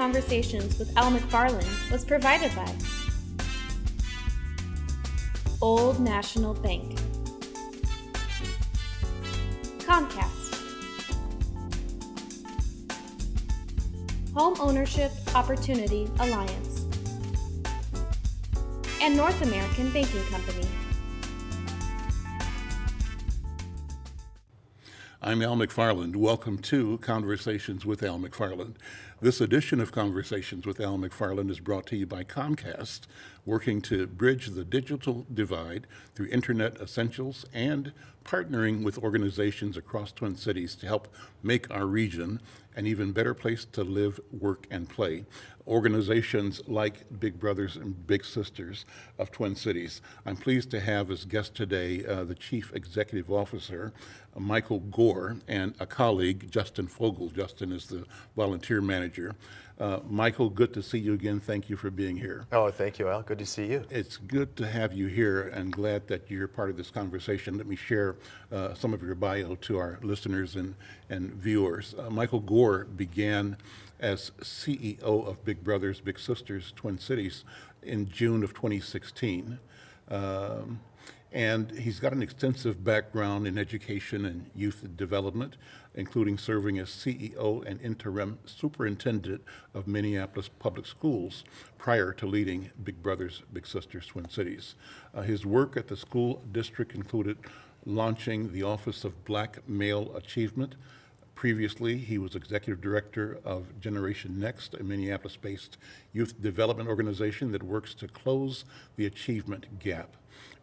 Conversations with Al McFarlane was provided by Old National Bank, Comcast, Home Ownership Opportunity Alliance, and North American Banking Company. I'm Al McFarlane. Welcome to Conversations with Al McFarlane. This edition of Conversations with Al McFarlane is brought to you by Comcast, working to bridge the digital divide through Internet essentials and partnering with organizations across Twin Cities to help make our region an even better place to live, work, and play. Organizations like Big Brothers and Big Sisters of Twin Cities. I'm pleased to have as guest today uh, the Chief Executive Officer, Michael Goar, and a colleague, Justin Fogel. Justin is the volunteer manager. Uh, Michael, good to see you again. Thank you for being here. Oh, thank you, Al. Good to see you. It's good to have you here and glad that you're part of this conversation. Let me share uh, some of your bio to our listeners and, and viewers. Uh, Michael Goar began as CEO of Big Brothers Big Sisters Twin Cities in June of 2016. Um, and he's got an extensive background in education and youth development, including serving as CEO and interim superintendent of Minneapolis Public Schools prior to leading Big Brothers Big Sisters Twin Cities. Uh, his work at the school district included launching the Office of Black Male Achievement, Previously, he was executive director of Generation Next, a Minneapolis-based youth development organization that works to close the achievement gap.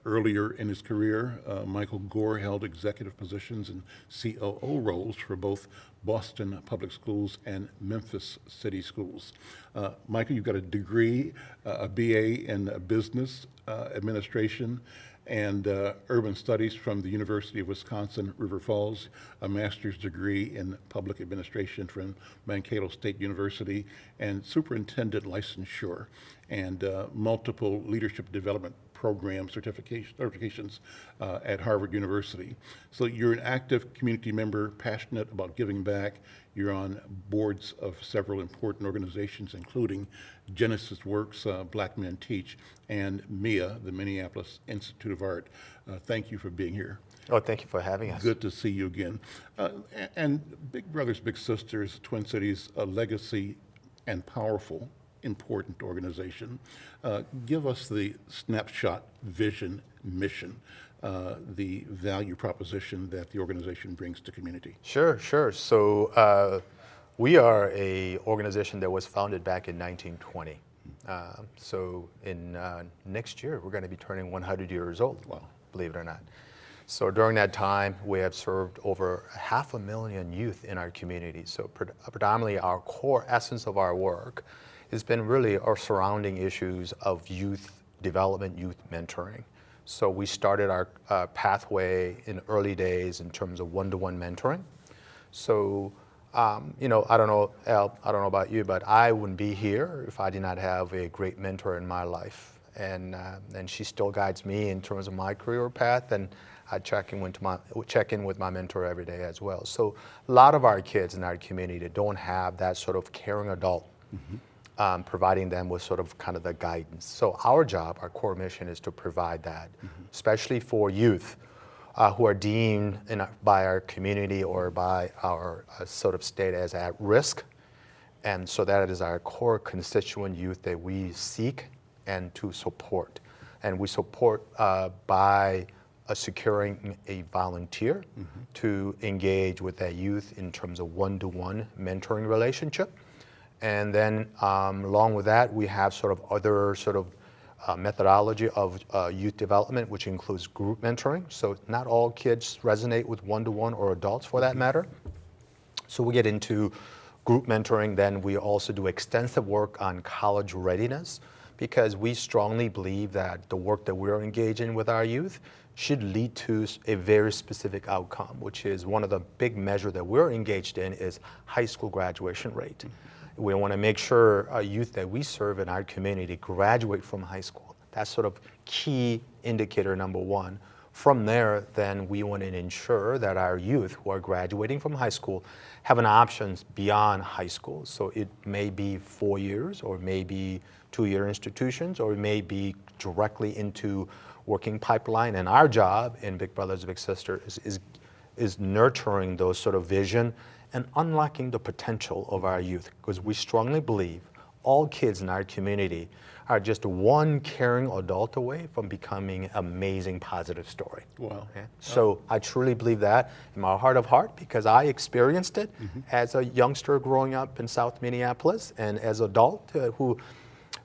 Earlier in his career, uh, Michael Goar held executive positions and COO roles for both Boston Public Schools and Memphis City Schools. Uh, Michael, you've got a degree, uh, a BA in business uh, administration, and uh, urban studies from the University of Wisconsin River Falls, a master's degree in public administration from Mankato State University, and superintendent licensure, and multiple leadership development program certification, certifications uh, at Harvard University. So you're an active community member, passionate about giving back. You're on boards of several important organizations, including Genesis Works, uh, Black Men Teach, and MIA, the Minneapolis Institute of Art. Uh, thank you for being here. Oh, thank you for having us. Good to see you again. Uh, and Big Brothers Big Sisters, Twin Cities, a legacy and powerful important organization. Uh, give us the snapshot vision, mission, uh, the value proposition that the organization brings to community. Sure, sure. So uh, we are a organization that was founded back in 1920. Uh, so in uh, next year, we're going to be turning 100 years old, wow. believe it or not. So during that time, we have served over half a million youth in our community. So predominantly our core essence of our work has been really our surrounding issues of youth development, youth mentoring. So we started our uh, pathway in early days in terms of one-to-one -one mentoring. So, um, you know, I don't know, Al, I don't know about you, but I wouldn't be here if I did not have a great mentor in my life. And, uh, and she still guides me in terms of my career path. And I check in, with my, check in with my mentor every day as well. So a lot of our kids in our community don't have that sort of caring adult mm -hmm um, providing them with sort of kind of the guidance. So our job, our core mission is to provide that, mm -hmm. especially for youth uh, who are deemed in, by our community or by our uh, sort of state as at risk. And so that is our core constituent youth that we seek and to support. And we support uh, by uh, securing a volunteer mm -hmm. to engage with that youth in terms of one-to-one -one mentoring relationship. And then um, along with that, we have sort of other sort of uh, methodology of uh, youth development, which includes group mentoring. So not all kids resonate with one-to-one -one or adults for that matter. So we get into group mentoring, then we also do extensive work on college readiness because we strongly believe that the work that we're engaging with our youth should lead to a very specific outcome, which is one of the big measure that we're engaged in is high school graduation rate. Mm -hmm. We want to make sure our youth that we serve in our community graduate from high school. That's sort of key indicator number one From there, then we want to ensure that our youth who are graduating from high school have an options beyond high school. So it may be four years, or maybe two-year institutions, or it may be directly into working pipeline. And our job in Big Brothers Big Sisters is, is, is nurturing those sort of vision and unlocking the potential of our youth, because we strongly believe all kids in our community are just one caring adult away from becoming an amazing positive story. Wow. Okay? So I truly believe that in my heart of heart because I experienced it as a youngster growing up in South Minneapolis and as an adult uh, who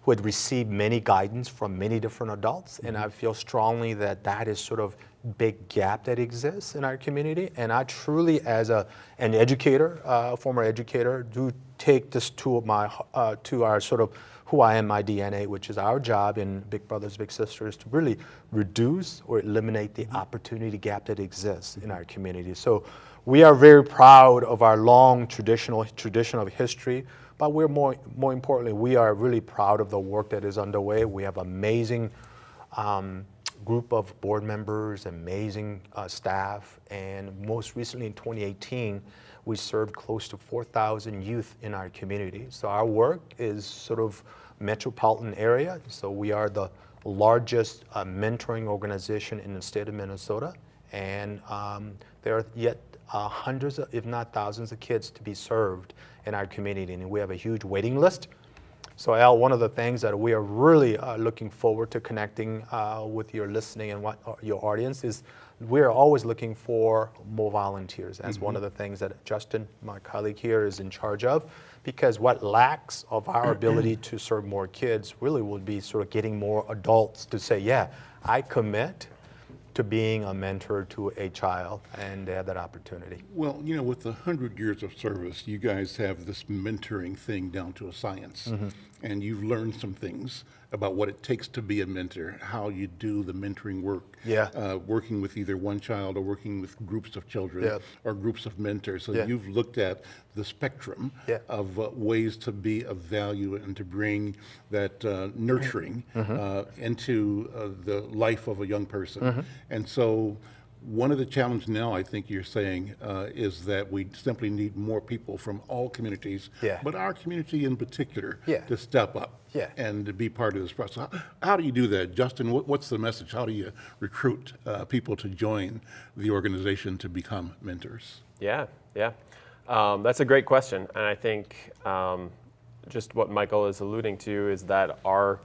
who had received many guidance from many different adults and I feel strongly that that is sort of big gap that exists in our community and I truly as a an educator, uh, former educator, do take this to my uh, to our sort of who I am, my DNA, which is our job in Big Brothers Big Sisters to really reduce or eliminate the opportunity gap that exists in our community. So we are very proud of our long traditional tradition of history, but we're more more importantly, we are really proud of the work that is underway. We have amazing um, group of board members, amazing uh, staff, and most recently in 2018, we served close to 4,000 youth in our community. So our work is sort of metropolitan area. So we are the largest uh, mentoring organization in the state of Minnesota, and um, there are yet uh, hundreds, of, if not thousands, of kids to be served in our community, and we have a huge waiting list. So Al, one of the things that we are really uh, looking forward to connecting uh, with your listening and what, uh, your audience is we're always looking for more volunteers. That's one of the things that Justin, my colleague here, is in charge of because what lacks of our ability to serve more kids really would be sort of getting more adults to say, yeah, I commit to being a mentor to a child and they have that opportunity. Well, you know, with the hundred years of service, you guys have this mentoring thing down to a science. Mm-hmm. And you've learned some things about what it takes to be a mentor, how you do the mentoring work. Yeah. Uh, working with either one child or working with groups of children Yeah. or groups of mentors. So Yeah. you've looked at the spectrum Yeah. of uh, ways to be of value and to bring that uh, nurturing Mm-hmm. uh, into uh, the life of a young person. Mm-hmm. And so one of the challenges now, I think you're saying, uh, is that we simply need more people from all communities, Yeah. but our community in particular, Yeah. to step up Yeah. and to be part of this process. How, how do you do that, Justin? What, what's the message? How do you recruit uh, people to join the organization to become mentors? Yeah, yeah. Um, that's a great question. And I think um, just what Michael is alluding to is that our,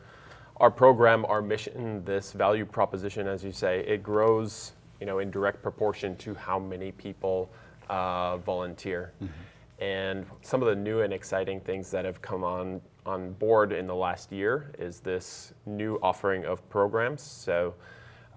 our program, our mission, this value proposition, as you say, it grows you know, in direct proportion to how many people uh, volunteer. And some of the new and exciting things that have come on, on board in the last year is this new offering of programs. So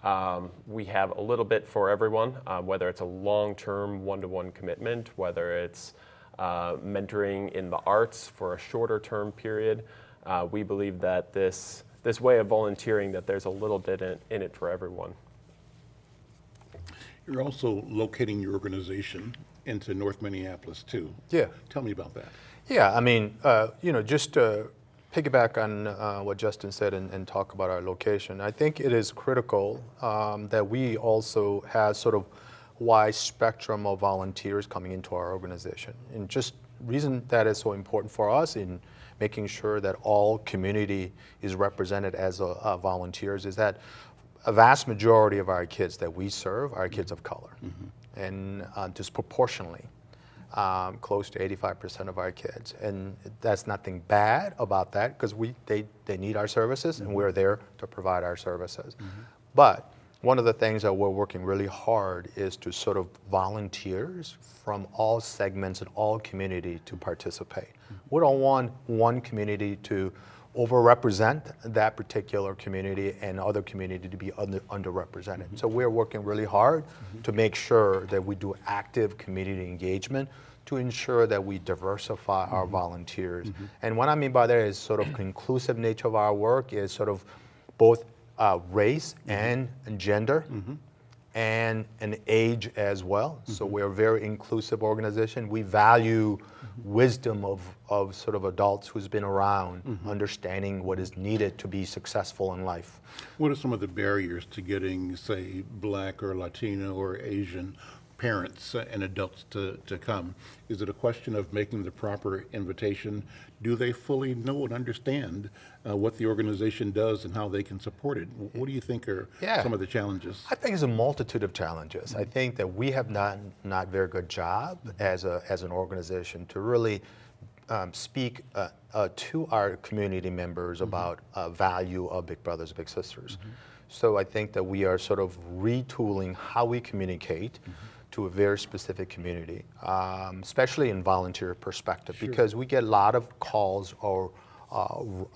um, we have a little bit for everyone, uh, whether it's a long-term one-to-one commitment, whether it's uh, mentoring in the arts for a shorter term period. Uh, we believe that this, this way of volunteering, that there's a little bit in, in it for everyone. You're also locating your organization into North Minneapolis too. Yeah. Tell me about that. Yeah, I mean, uh, you know, just to piggyback on uh, what Justin said and, and talk about our location, I think it is critical um, that we also have sort of wide spectrum of volunteers coming into our organization. And just reason that is so important for us in making sure that all community is represented as a, uh, volunteers is that a vast majority of our kids that we serve are kids of color, and uh, disproportionately um, close to 85% of our kids. And that's nothing bad about that because we they, they need our services and we're there to provide our services. But one of the things that we're working really hard is to sort of volunteers from all segments and all community to participate. We don't want one community to overrepresent that particular community and other community to be under, underrepresented. Mm-hmm. So we're working really hard mm-hmm. to make sure that we do active community engagement to ensure that we diversify our mm-hmm. volunteers. And what I mean by that is sort of conclusive nature of our work is sort of both uh, race and gender and an age as well. So we're a very inclusive organization. We value wisdom of, of sort of adults who's been around, understanding what is needed to be successful in life. What are some of the barriers to getting, say, black or Latino or Asian parents and adults to, to come? Is it a question of making the proper invitation? Do they fully know and understand uh, what the organization does and how they can support it? What do you think are Yeah. some of the challenges? I think it's a multitude of challenges. I think that we have not not very good job as a as an organization to really um, speak uh, uh, to our community members about uh, value of Big Brothers Big Sisters. So I think that we are sort of retooling how we communicate to a very specific community, um, especially in volunteer perspective, because we get a lot of calls or uh,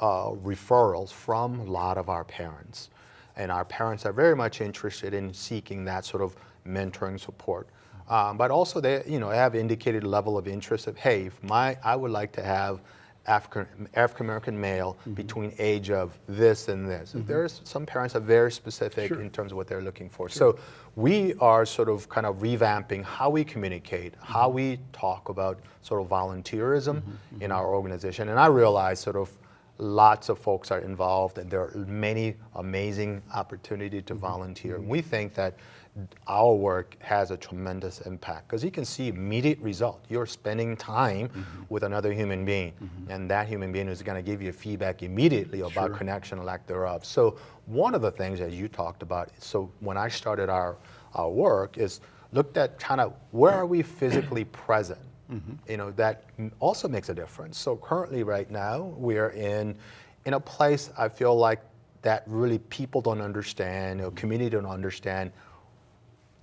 uh, referrals from a lot of our parents and our parents are very much interested in seeking that sort of mentoring support. Um, but also they, you know, have indicated a level of interest of, hey, if my, I would like to have African African American male mm-hmm. between age of this and this. Mm-hmm. There's some parents are very specific in terms of what they're looking for. So we are sort of kind of revamping how we communicate, mm-hmm. how we talk about sort of volunteerism in our organization. And I realize sort of lots of folks are involved and there are many amazing opportunity to volunteer. And we think that our work has a tremendous impact because you can see immediate result. You're spending time mm-hmm. with another human being mm-hmm. and that human being is going to give you feedback immediately about connection or lack thereof. So one of the things that you talked about, so when I started our, our work is looked at kind of where are we physically present? Mm-hmm. You know, that also makes a difference. So currently right now, we're in, in a place I feel like that really people don't understand, or community don't understand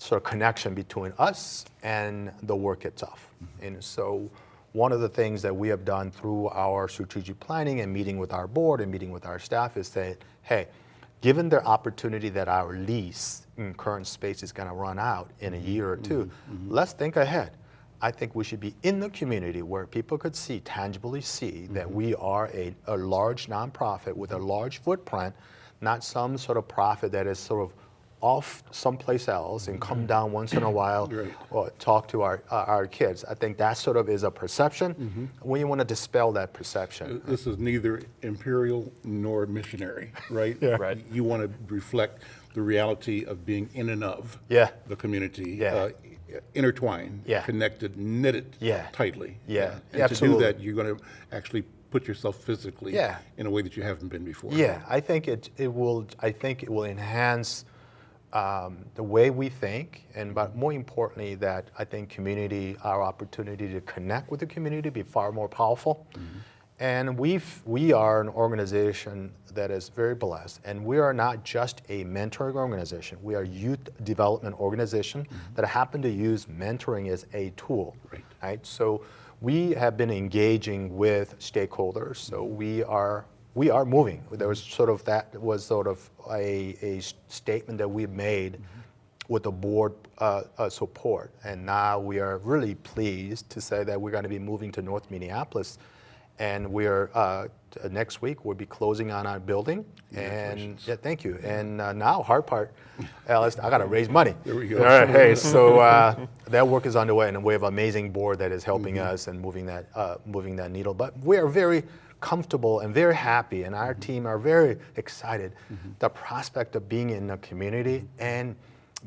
sort of connection between us and the work itself. Mm-hmm. And so one of the things that we have done through our strategic planning and meeting with our board and meeting with our staff is say, hey, given the opportunity that our lease in current space is going to run out in a mm-hmm. year or 2 mm-hmm. let's think ahead. I think we should be in the community where people could see, tangibly see, that we are a, a large nonprofit with a large footprint, not some sort of profit that is sort of off someplace else and come down once in a while Right. or talk to our, uh, our kids. I think that sort of is a perception. We want to dispel that perception. This is neither imperial nor missionary, right? Right. You want to reflect the reality of being in and of Yeah. the community, Yeah. uh, intertwined, Yeah. connected, knitted Yeah. tightly. Yeah. And Absolutely. to do that, you're going to actually put yourself physically Yeah. in a way that you haven't been before. Yeah, I think it, it will. I think it will enhance um, the way we think, and but more importantly, that I think community, our opportunity to connect with the community, be far more powerful. Mm-hmm. And we've we are an organization that is very blessed, and we are not just a mentoring organization. We are a youth development organization mm-hmm. that happen to use mentoring as a tool. Right. right? So we have been engaging with stakeholders. So mm-hmm. we are we are moving. There was sort of that was sort of a, a statement that we made with the board uh, uh, support, and now we are really pleased to say that we're going to be moving to North Minneapolis, and we are uh, next week we'll be closing on our building. And yeah, thank you. And uh, now hard part, Alice, I got to raise money. There we go. All right, hey, so uh, that work is underway, and we have an amazing board that is helping Mm-hmm. us and moving that uh, moving that needle. But we are very comfortable and very happy, and Mm-hmm. our team are very excited. The prospect of being in the community Mm-hmm. and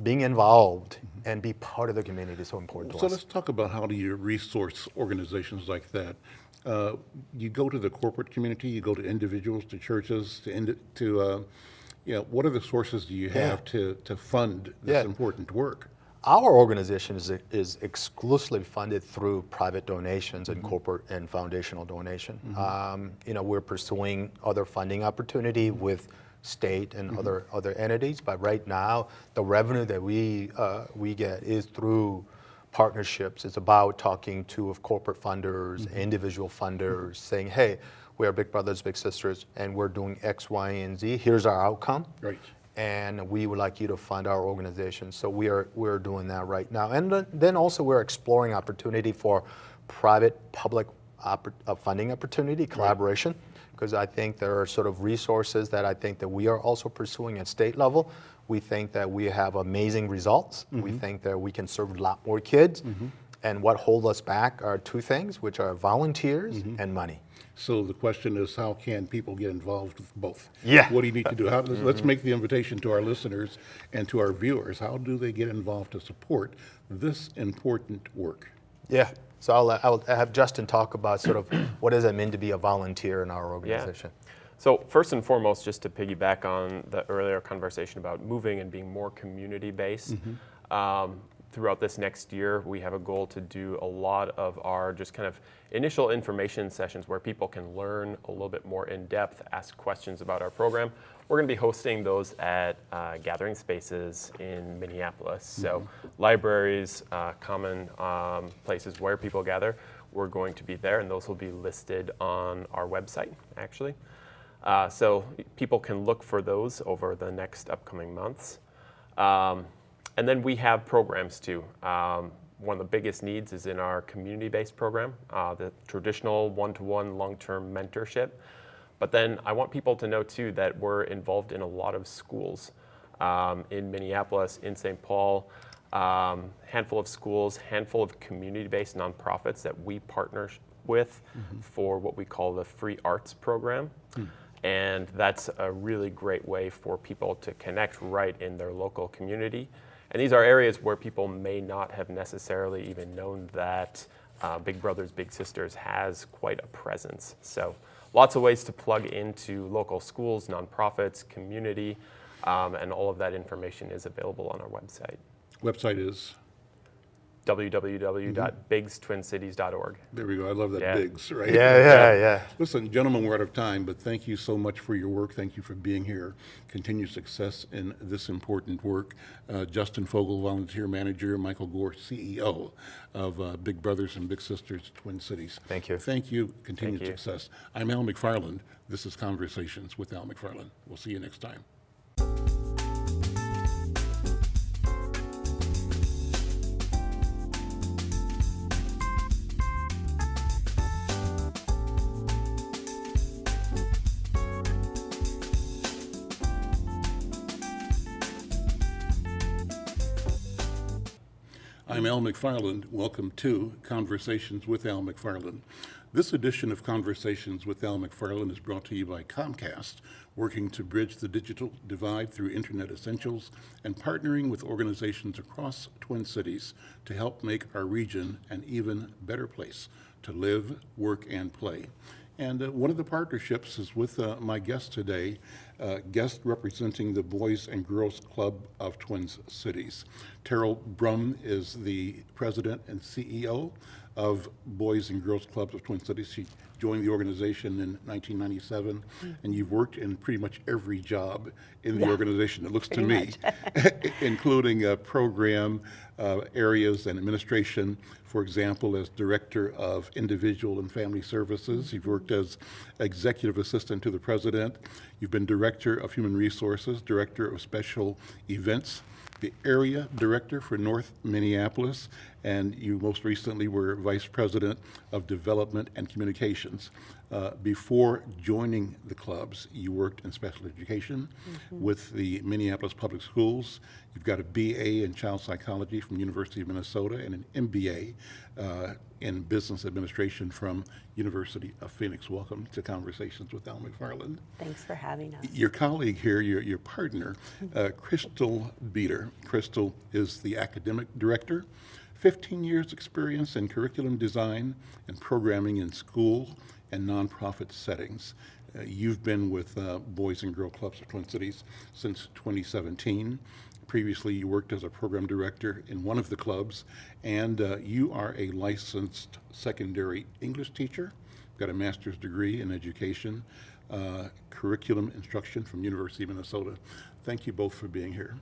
being involved and be part of the community is so important to So us. let's talk about how do you resource organizations like that. Uh, you go to the corporate community, you go to individuals, to churches, to, to uh, you know, what are the sources do you have to, to fund this Yeah. important work? Our organization is, is exclusively funded through private donations Mm-hmm. and corporate and foundational donation. Um, you know, we're pursuing other funding opportunity with state and Mm-hmm. other other entities, but right now the revenue that we uh, we get is through partnerships. It's about talking to of corporate funders, Mm-hmm. individual funders, saying, hey, we are big brothers, big sisters, and we're doing X, Y, and Z. Here's our outcome Right. And we would like you to fund our organization. So we are we're doing that right now, and then- also we're exploring opportunity for private-public oppor- uh, funding opportunity collaboration, because I think there are sort of resources that I think that we are also pursuing at state level, We think that we have amazing results. We mm-hmm. think that we can serve a lot more kids. Mm-hmm. And what hold us back are two things, which are volunteers mm-hmm. and money. So the question is, how can people get involved with both? Yeah. What do you need to do? How, let's, let's make the invitation to our listeners and to our viewers. How do they get involved to support this important work? Yeah. So I'll, I'll have Justin talk about sort of what does it mean to be a volunteer in our organization. Yeah. So first and foremost, just to piggyback on the earlier conversation about moving and being more community-based, um, throughout this next year, we have a goal to do a lot of our just kind of initial information sessions where people can learn a little bit more in depth, ask questions about our program. We're going to be hosting those at uh, gathering spaces in Minneapolis. So libraries, uh, common um, places where people gather, we're going to be there, and those will be listed on our website, actually. Uh, so people can look for those over the next upcoming months. Um, and then we have programs too. Um, one of the biggest needs is in our community-based program, uh, the traditional one-to-one long-term mentorship. But then I want people to know too that we're involved in a lot of schools um, in Minneapolis, in St. Paul, um, handful of schools, handful of community-based nonprofits that we partner with for what we call the free arts program. And that's a really great way for people to connect right in their local community. And these are areas where people may not have necessarily even known that uh, Big Brothers Big Sisters has quite a presence. So lots of ways to plug into local schools, nonprofits, community, um, and all of that information is available on our website, Website is, www.bigstwincities.org. there we go. I love that Yeah. bigs, right? Yeah, yeah, yeah. Listen, gentlemen, we're out of time, but thank you so much for your work. Thank you for being here. Continued success in this important work. Uh, Justin Fogel, volunteer manager, Michael Goar, CEO of uh, Big Brothers and Big Sisters Twin Cities. Thank you. Thank you. Continued you. success. I'm Al McFarlane. This is Conversations with Al McFarlane. We'll see you next time. I'm Al McFarlane. Welcome to Conversations with Al McFarlane. This edition of Conversations with Al McFarlane is brought to you by Comcast, working to bridge the digital divide through Internet essentials and partnering with organizations across Twin Cities to help make our region an even better place to live, work, and play. And uh, one of the partnerships is with uh, my guest today, uh, guest representing the Boys and Girls Club of Twin Cities. Terrell Brum is the president and CEO of Boys and Girls Clubs of Twin Cities. She joined the organization in 1997, and you've worked in pretty much every job in the organization, it looks to me, including a program uh, areas and administration. For example, as Director of Individual and Family Services, you've worked as Executive Assistant to the President. You've been Director of Human Resources, Director of Special Events, the area director for North Minneapolis, and you most recently were vice president of development and communications. Uh, before joining the clubs, you worked in special education with the Minneapolis Public Schools. You've got a BA in child psychology from University of Minnesota and an MBA uh, in business administration from University of Phoenix. Welcome to Conversations with Al McFarlane Thanks for having us. your colleague here, your, your partner, uh, Crystal Beater. Crystal is the academic director, 15 years experience in curriculum design and programming in school and nonprofit settings. Uh, you've been with uh, Boys and Girl Clubs of Twin Cities since 2017. Previously, you worked as a program director in one of the clubs, and uh, you are a licensed secondary English teacher, got a master's degree in education, uh, curriculum instruction from University of Minnesota. Thank you both for being here.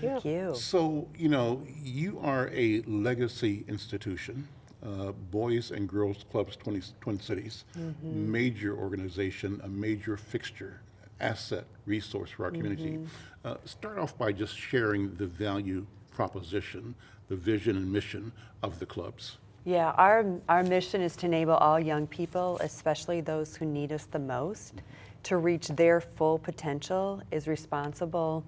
Thank you. So, you know, you are a legacy institution, uh, Boys and Girls Clubs 20, Twin Cities, major organization, a major fixture, asset, resource for our community. Uh, start off by just sharing the value proposition, the vision and mission of the clubs. Yeah, our, our mission is to enable all young people, especially those who need us the most, to reach their full potential is responsible,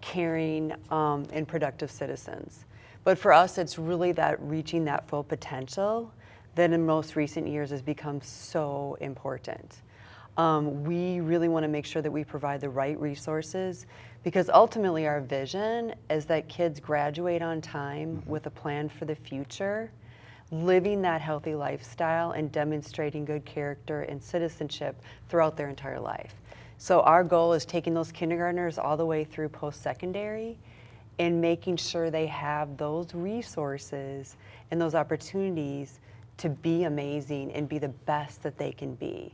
caring, um, and productive citizens. But for us, it's really that reaching that full potential that in most recent years has become so important. Um, we really want to make sure that we provide the right resources because ultimately our vision is that kids graduate on time with a plan for the future, living that healthy lifestyle and demonstrating good character and citizenship throughout their entire life. So our goal is taking those kindergartners all the way through post-secondary and making sure they have those resources and those opportunities to be amazing and be the best that they can be.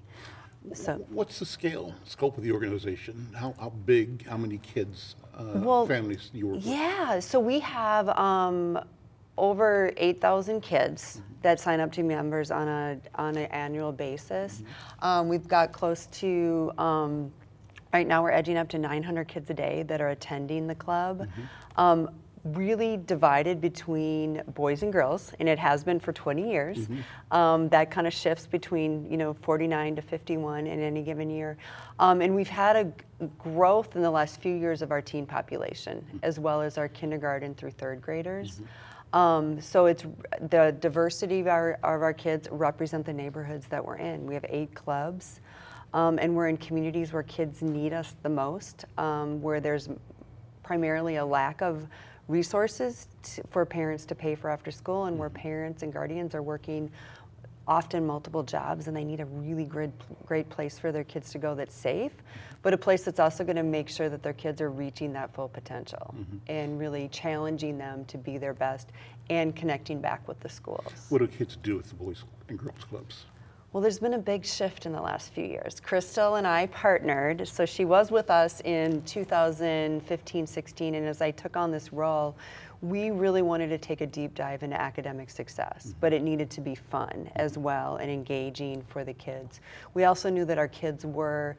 So, What's the scale, scope of the organization? How, how big, how many kids, uh, Well, families you work with? yeah, so we have um, over 8,000 kids that sign up to be members on a on an annual basis. Um, we've got close to um, right now we're edging up to 900 kids a day that are attending the club. Um, really divided between boys and girls, and it has been for 20 years. Um, that kind of shifts between you know 49 to 51 in any given year, um, and we've had a growth in the last few years of our teen population, as well as our kindergarten through third graders. Um, so it's the diversity of our, of our kids represent the neighborhoods that we're in. We have eight clubs, um, and we're in communities where kids need us the most, um, where there's primarily a lack of resources to, for parents to pay for after school, and where parents and guardians are working often multiple jobs and they need a really great, great place for their kids to go that's safe, but a place that's also going to make sure that their kids are reaching that full potential mm-hmm. and really challenging them to be their best and connecting back with the schools. What do kids do with the boys and girls clubs? Well, there's been a big shift in the last few years. Crystal and I partnered, so she was with us in 2015 16, and as I took on this role, we really wanted to take a deep dive into academic success, but it needed to be fun as well and engaging for the kids. We also knew that our kids were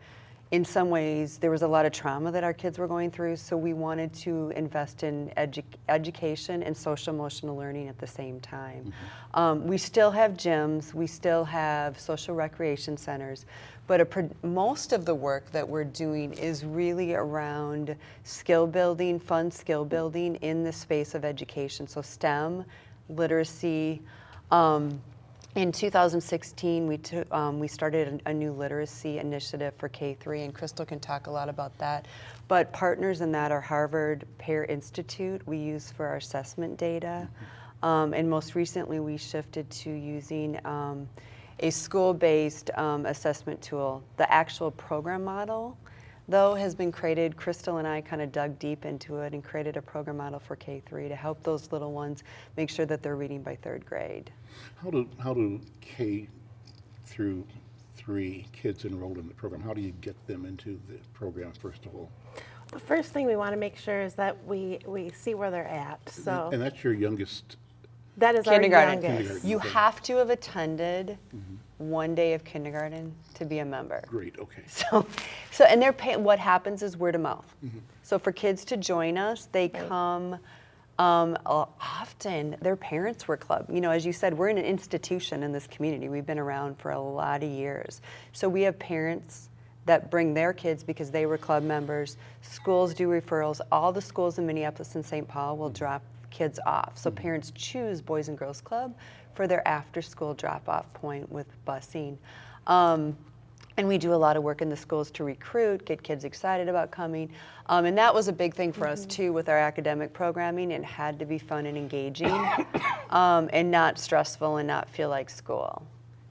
in some ways, there was a lot of trauma that our kids were going through, so we wanted to invest in edu- education and social emotional learning at the same time. Um, we still have gyms, we still have social recreation centers, but a most of the work that we're doing is really around skill building, fun skill building in the space of education. So, STEM, literacy, um, in 2016, we, took, um, we started a, new literacy initiative for K3, and Crystal can talk a lot about that. But partners in that are Harvard Pear Institute, we use for our assessment data. Um, and most recently, we shifted to using um, a school based um, assessment tool. The actual program model, though, has been created. Crystal and I kind of dug deep into it and created a program model for K3 to help those little ones make sure that they're reading by third grade. How do, how do K through three kids enrolled in the program, how do you get them into the program, first of all? The first thing we want to make sure is that we, we see where they're at. So And that's your youngest, that is our kindergarten. youngest. Kindergarten. You Okay. have to have attended mm-hmm. one day of kindergarten to be a member. great, okay. So, so and they're pay, what happens is word of mouth. Mm-hmm. So for kids to join us, they come um, often. Their parents were club. You know, as you said, we're in an institution in this community. We've been around for a lot of years. So we have parents that bring their kids because they were club members. Schools do referrals. All the schools in Minneapolis and St. Paul will mm-hmm. drop kids off. So parents choose Boys and Girls Club for their after-school drop-off point with busing. Um, and we do a lot of work in the schools to recruit, get kids excited about coming. Um, and that was a big thing for us too with our academic programming. It had to be fun and engaging um, and not stressful and not feel like school.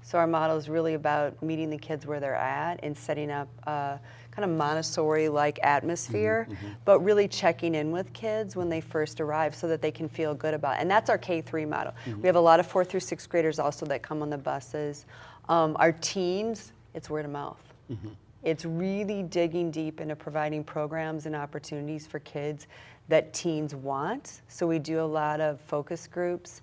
So our model is really about meeting the kids where they're at and setting up a kind of Montessori-like atmosphere, mm-hmm, mm-hmm. but really checking in with kids when they first arrive so that they can feel good about it. And that's our K-3 model. Mm-hmm. We have a lot of fourth through sixth graders also that come on the buses. Um, our teens, it's word of mouth. It's really digging deep into providing programs and opportunities for kids that teens want. So we do a lot of focus groups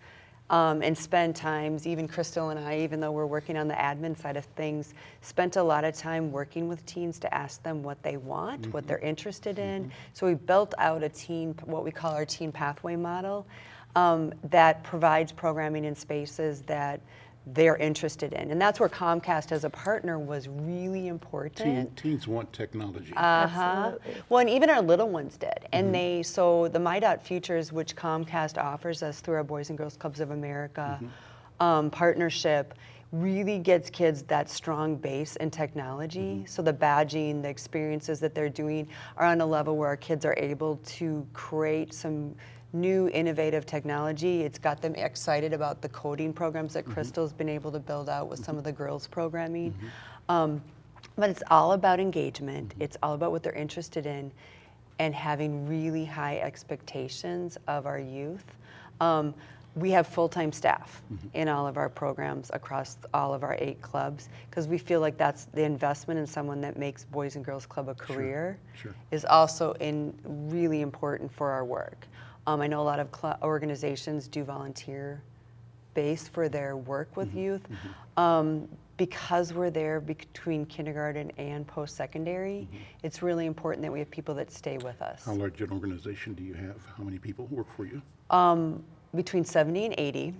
um, and spend times, even Crystal and I, even though we're working on the admin side of things, spent a lot of time working with teens to ask them what they want, what they're interested in. So we built out a teen, what we call our teen pathway model, um, that provides programming in spaces that they're interested in. And that's where Comcast as a partner was really important. Teen, important. teens want technology. Uh-huh. Well, and even our little ones did. And they, so the My Dot Futures, which Comcast offers us through our Boys and Girls Clubs of America um, partnership, really gets kids that strong base in technology. So the badging, the experiences that they're doing are on a level where our kids are able to create some new innovative technology. It's got them excited about the coding programs that Crystal's been able to build out with some of the girls programming. Um, but it's all about engagement. It's all about what they're interested in and having really high expectations of our youth. Um, we have full-time staff in all of our programs across all of our eight clubs because we feel like that's the investment in someone that makes Boys and Girls Club a career sure. is also in really important for our work. Um, I know a lot of organizations do volunteer base for their work with youth. Um, because we're there between kindergarten and post-secondary, it's really important that we have people that stay with us. How large an organization do you have? How many people work for you? Between 70 and 80.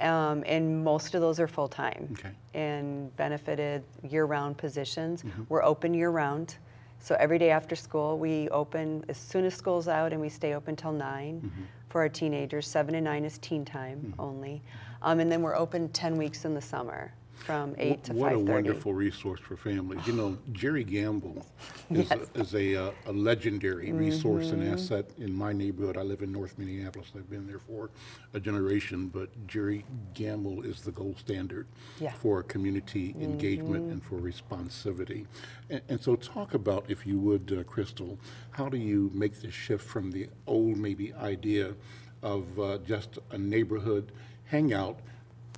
Um, and most of those are full-time. Okay. And benefited year-round positions. We're open year-round. So every day after school, we open as soon as school's out and we stay open till 9 for our teenagers. 7 and 9 is teen time only. Um, and then we're open 10 weeks in the summer from 8 to 5.30. What a wonderful resource for families. You know, Jerry Gamble is, Yes. a, is a, uh, a legendary resource and asset in my neighborhood. I live in North Minneapolis. I've been there for a generation, but Jerry Gamble is the gold standard Yeah. for community engagement and for responsivity. And, and so, talk about, if you would, uh, Crystal, how do you make the shift from the old maybe idea of uh, just a neighborhood hangout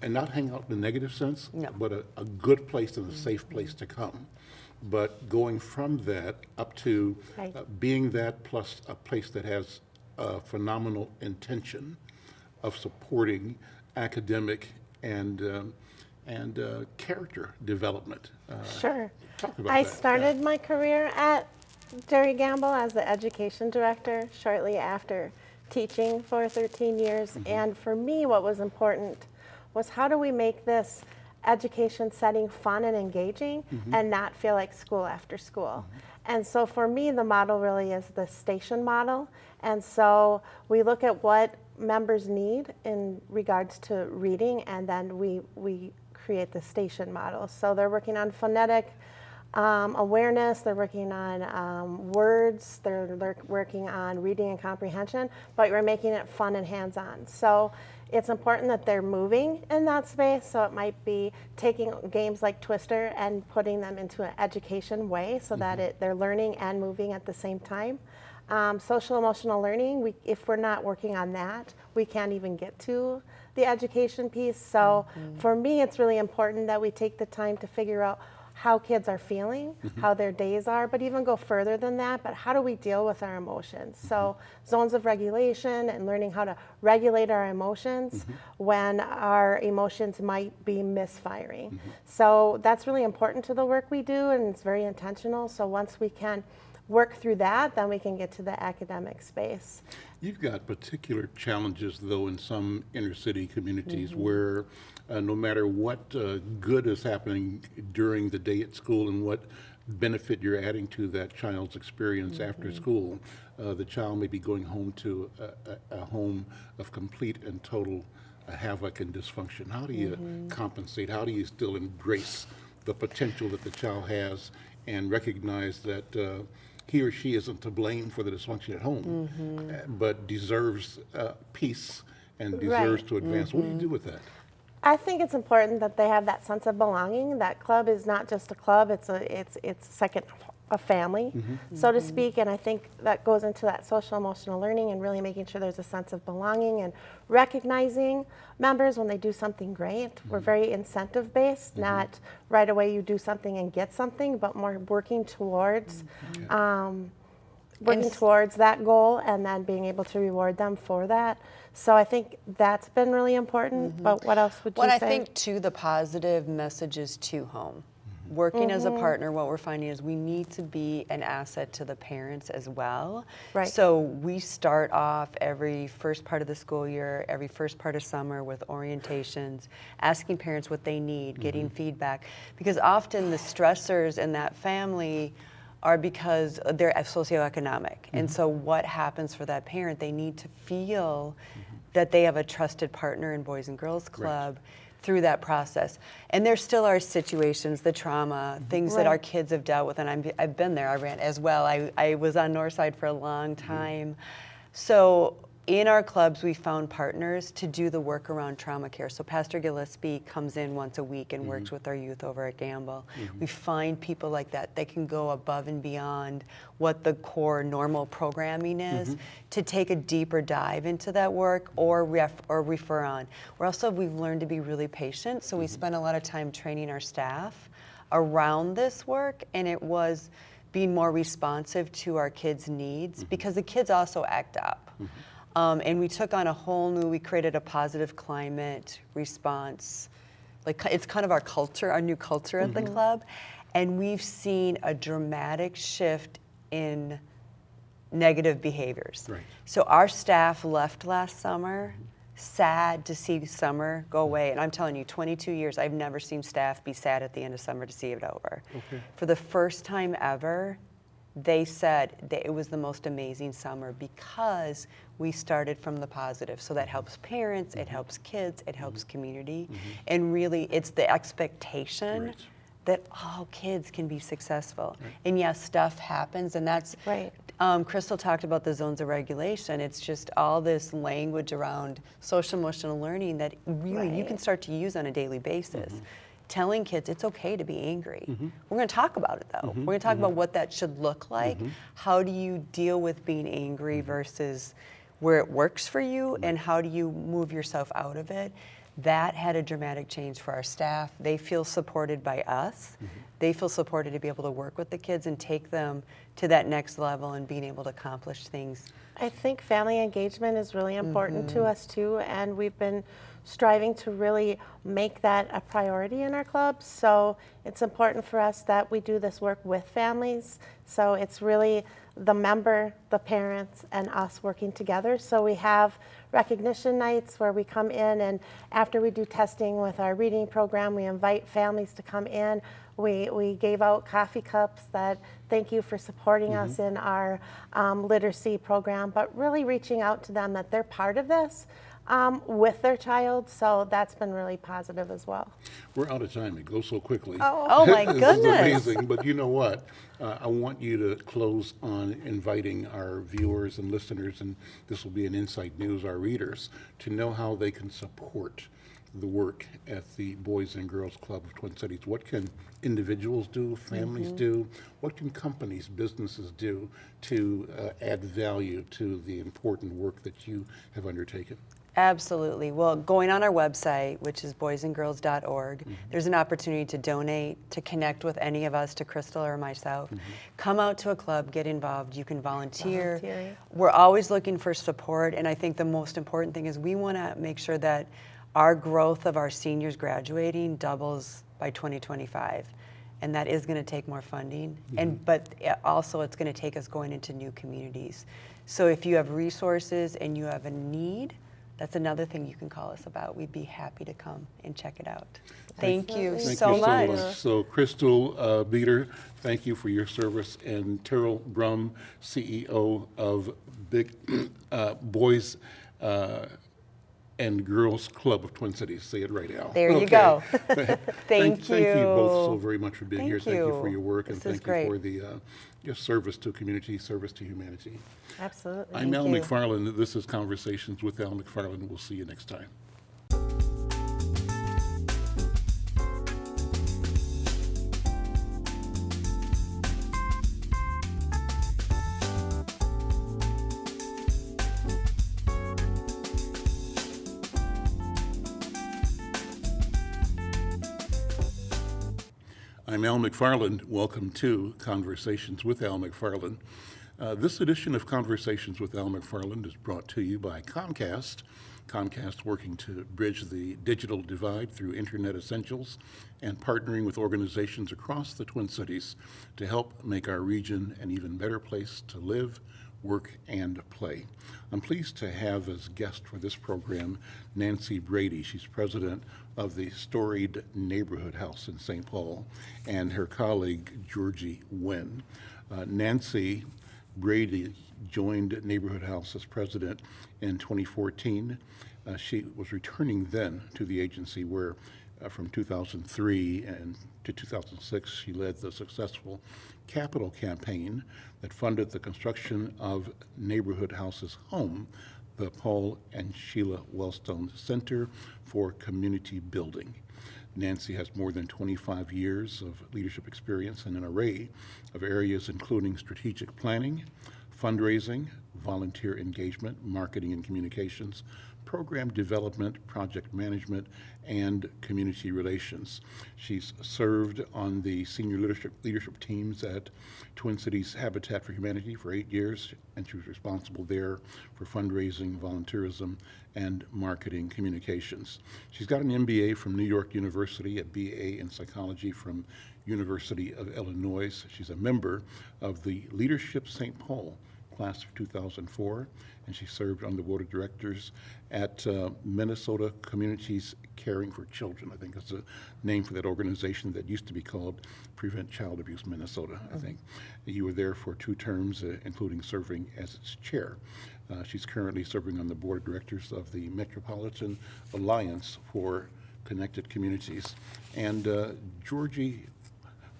and not hang out in a negative sense, No. but a, a good place and a safe place to come. But going from that up to Right. uh, being that plus a place that has a phenomenal intention of supporting academic and, um, and uh, character development. Uh, Sure. I that. started my career at Jerry Gamble as the education director shortly after teaching for 13 years. Mm-hmm. And for me, what was important was how do we make this education setting fun and engaging Mm-hmm. and not feel like school after school. And so for me, the model really is the station model. And so we look at what members need in regards to reading, and then we, we create the station model. So they're working on phonetic um, awareness, they're working on um, words, they're working on reading and comprehension, but we're making it fun and hands-on. So it's important that they're moving in that space. So it might be taking games like Twister and putting them into an education way so that it, they're learning and moving at the same time. Um, social emotional learning, we, if we're not working on that, we can't even get to the education piece. So for me, it's really important that we take the time to figure out how kids are feeling, mm-hmm. how their days are, but even go further than that. But how do we deal with our emotions? So, mm-hmm. zones of regulation and learning how to regulate our emotions mm-hmm. when our emotions might be misfiring. So, that's really important to the work we do, and it's very intentional. So, once we can work through that, then we can get to the academic space. You've got particular challenges, though, in some inner city communities Mm-hmm. where uh, no matter what uh, good is happening during the day at school and what benefit you're adding to that child's experience Mm-hmm. after school, uh, the child may be going home to a, a, a home of complete and total uh, havoc and dysfunction. How do you Mm-hmm. compensate? How do you still embrace the potential that the child has and recognize that uh, he or she isn't to blame for the dysfunction at home, Mm-hmm. uh, but deserves uh, peace and deserves Right. to advance. What do Mm-hmm. you do with that? I think it's important that they have that sense of belonging. That club is not just a club; it's a it's it's a second a family, mm-hmm. so to speak. And I think that goes into that social emotional learning and really making sure there's a sense of belonging and recognizing members when they do something great. We're mm-hmm. very incentive based, mm-hmm. not right away you do something and get something, but more working towards. Um, working towards that goal and then being able to reward them for that. So I think that's been really important. But what else would you say? What I think too, the positive messages to home. Working as a mm-hmm. partner, what we're finding is we need to be an asset to the parents as well. Right. So we start off every first part of the school year, every first part of summer with orientations, asking parents what they need, getting mm-hmm. feedback, because often the stressors in that family are because they're socioeconomic. And mm-hmm. so what happens for that parent? They need to feel that they have a trusted partner in Boys and Girls Club through that process. And there still are situations, the trauma, mm-hmm. things that our kids have dealt with, and I'm, I've been there, I ran as well. I, I was on Northside for a long mm-hmm. time. So in our clubs, we found partners to do the work around trauma care. So Pastor Gillespie comes in once a week and works mm-hmm. with our youth over at Gamble. Mm-hmm. We find people like that. They can go above and beyond what the core normal programming is mm-hmm. to take a deeper dive into that work or ref, or refer on. We're also we've learned to be really patient, so we spend a lot of time training our staff around this work, and it was being more responsive to our kids' needs because the kids also act up. Um, and we took on a whole new, we created a positive climate response. Like it's kind of our culture, our new culture at the club. And we've seen a dramatic shift in negative behaviors. Right. So our staff left last summer, sad to see summer go away. And I'm telling you, 22 years, I've never seen staff be sad at the end of summer to see it over. For the first time ever, they said that it was the most amazing summer because we started from the positive. So that helps parents, it helps kids, it helps community. And really, it's the expectation Right. that all kids can be successful. And yes, stuff happens, and that's Right. um, Crystal talked about the zones of regulation. It's just all this language around social emotional learning that really you can start to use on a daily basis. Mm-hmm. Telling kids it's okay to be angry. Mm-hmm. We're going to talk about it though. Mm-hmm. We're going to talk mm-hmm. about what that should look like. How do you deal with being angry versus where it works for you, and how do you move yourself out of it? That had a dramatic change for our staff. They feel supported by us. They feel supported to be able to work with the kids and take them to that next level and being able to accomplish things. I think family engagement is really important Mm-hmm. to us too, and we've been striving to really make that a priority in our clubs. So it's important for us that we do this work with families. So it's really the member, the parents, and us working together. So we have recognition nights where we come in, and after we do testing with our reading program, we invite families to come in. We, we gave out coffee cups that thank you for supporting us in our um, literacy program, but really reaching out to them that they're part of this um, with their child. So that's been really positive as well. We're out of time. It goes so quickly. Oh my This is goodness. amazing, but you know what? Uh, I want you to close on inviting our viewers and listeners, and this will be an Insight News, our readers, to know how they can support the work at the Boys and Girls Club of Twin Cities. What can individuals do, families Mm-hmm. do? What can companies, businesses do to uh, add value to the important work that you have undertaken? Absolutely. Well, going on our website, which is boysandgirls.org, Mm-hmm. there's an opportunity to donate, to connect with any of us, to Crystal or myself. Mm-hmm. Come out to a club, get involved. You can volunteer. Volunteer. We're always looking for support, and I think the most important thing is we want to make sure that our growth of our seniors graduating doubles by 2025. And that is going to take more funding, and but uh, also it's going to take us going into new communities. So if you have resources and you have a need, that's another thing you can call us about. We'd be happy to come and check it out. Thank you Thank so you much. so much. So Crystal uh, Beater, thank you for your service, and Terrell Brum, CEO of Big uh, Boys uh, and Girls Club of Twin Cities. Say it right, Al. There you go. Thank, Thank Thank you both so very much for being Thank here. Thank you for your work, and This is thank you for great. the your service to community, service to humanity. Absolutely. I'm Al you. McFarlane. This is Conversations with Al McFarlane. We'll see you next time. Al McFarlane. Welcome to Conversations with Al McFarlane. Uh, this edition of Conversations with Al McFarlane is brought to you by Comcast, Comcast working to bridge the digital divide through Internet Essentials and partnering with organizations across the Twin Cities to help make our region an even better place to live, work, and play. I'm pleased to have as guest for this program Nancy Brady. She's president of the storied Neighborhood House in St. Paul, and her colleague Georgie Nguyen. Uh, Nancy Brady joined Neighborhood House as president in 2014. Uh, she was returning then to the agency where uh, from 2003 and to 2006 she led the successful capital campaign that funded the construction of Neighborhood House's home, the Paul and Sheila Wellstone Center for Community Building. Nancy has more than 25 years of leadership experience in an array of areas including strategic planning, fundraising, volunteer engagement, marketing and communications, program development, project management, and community relations. She's served on the senior leadership, leadership teams at Twin Cities Habitat for Humanity for eight years, and she was responsible there for fundraising, volunteerism, and marketing communications. She's got an MBA from New York University, a BA in psychology from University of Illinois. She's a member of the Leadership St. Paul class of 2004, and she served on the board of directors at uh, Minnesota Communities Caring for Children. I think that's a name for that organization that used to be called Prevent Child Abuse Minnesota, I think. You were there for two terms, uh, including serving as its chair. Uh, she's currently serving on the board of directors of the Metropolitan Alliance for Connected Communities. And uh, Georgie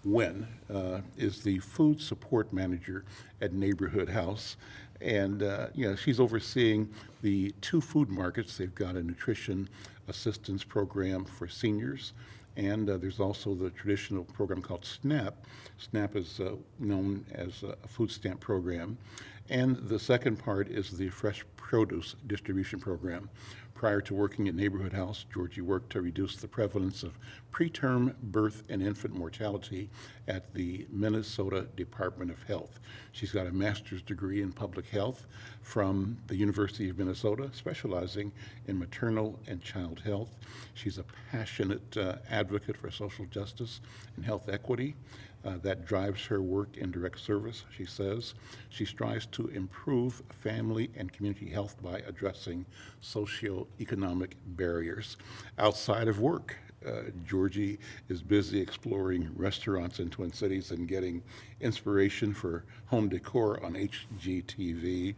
Nguyen uh, is the food support manager at Neighborhood House. And, uh, you know, she's overseeing the two food markets. They've got a nutrition assistance program for seniors. And uh, there's also the traditional program called SNAP. SNAP is uh, known as a food stamp program. And the second part is the fresh produce distribution program. Prior to working at Neighborhood House, Georgie worked to reduce the prevalence of preterm birth and infant mortality at the Minnesota Department of Health. She's got a master's degree in public health from the University of Minnesota, specializing in maternal and child health. She's a passionate uh, advocate for social justice and health equity. Uh, that drives her work in direct service, she says. She strives to improve family and community health by addressing socioeconomic barriers. Outside of work, uh, Georgie is busy exploring restaurants in Twin Cities and getting inspiration for home decor on HGTV.